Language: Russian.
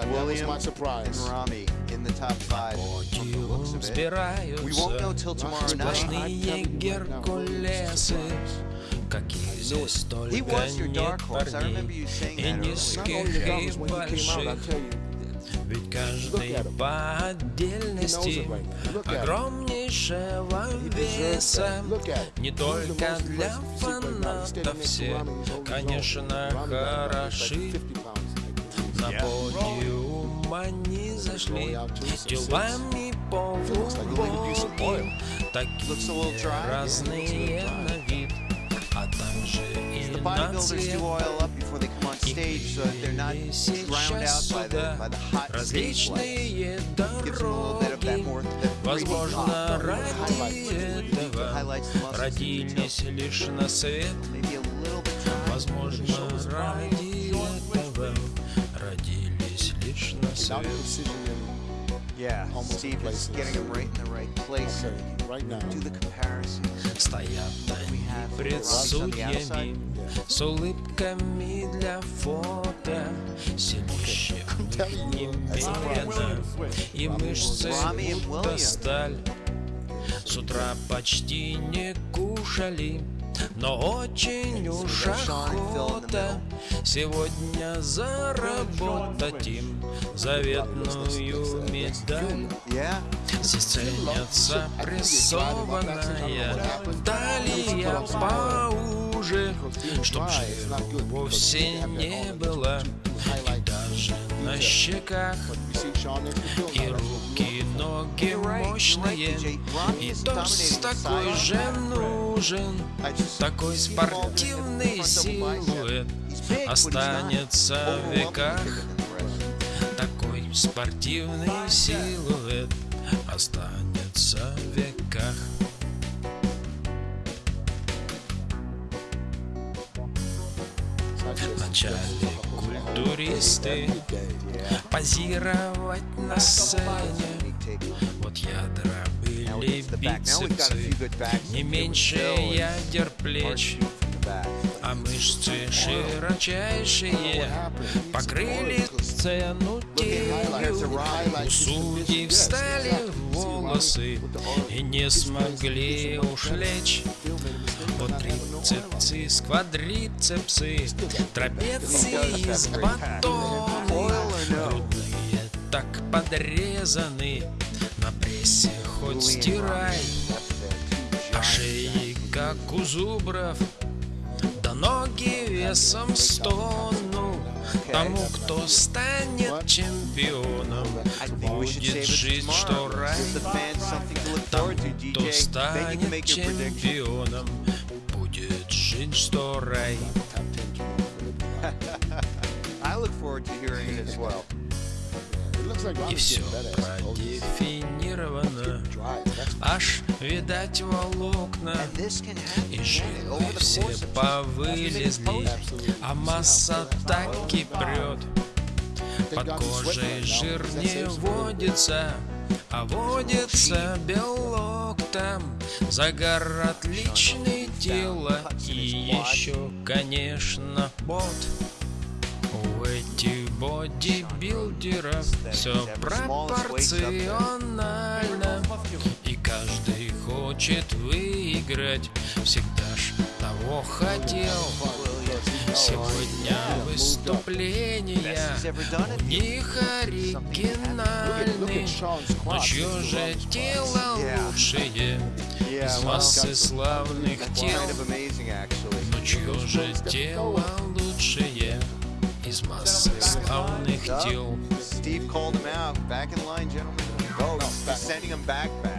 five. That was my and surprise. Rami in the top five. We won't know till tomorrow night. Сплошные Геркулесы Каких здесь He только was your нет парней И низких, и больших Ведь каждый по отдельности. Огромнейшего веса. Не только для фанатов все, конечно, хороши 50 pounds. На подиум они зашли. Делами a little Такие разные на вид А также и The на bodybuilders do цвет oil up before they come on stage so that they're not drowned out by the, by the hot stage lights. Различные дороги Возможно, ради этого родились лишь на свет. Возможно, ради этого Now свет. the precision in Yeah, Almost Steve is places. getting them right in the right place. okay, right now. Do the comparisons. Стоят они пред судьями С улыбками для фото Силище немерено И мышцы будто сталь С утра почти не кушали но очень уж охота сегодня заработать им заветную медаль. Здесь ценится прессованная талия поуже, чтоб жира вовсе не было, и даже на щеках, И руки, ноги мощные, и торс такой же нужен, just такой спортивный силуэт останется в веках. Такой спортивный силуэт останется в веках. Вначале культуристы позировать на сцене. Вот ядра были бицепсы, не меньше ядер плеч. А мышцы широчайшие покрыли сцену тенью. У судей встали волосы и не смогли уж лечь. Вот трицепсы, сквадрицепсы, трапеции из батона, грудные так подрезаны, на прессе хоть стирай, а шеи как у зубров, ноги весом с тонну. Тому, кто станет чемпионом, будет for что рай. Тому, кто станет чемпионом, будет жизнь, что рай. I look forward to hearing it as well. И все продефинировано, аж видать волокна. И жилы все повылезли, а масса так и прет. Под кожей жир не водится, а водится белок там. Загар отличный тело и еще, конечно, бот. У этих бодибилдеров все пропорционально. И каждый хочет выиграть. Всегда ж того хотел. Сегодня выступления у них оригинальны Но чье же тело лучшее Из массы славных тел. Но чье же тело лучшее Из массы славных тел called him out. Back in line, gentlemen. Vote. He's sending him back back.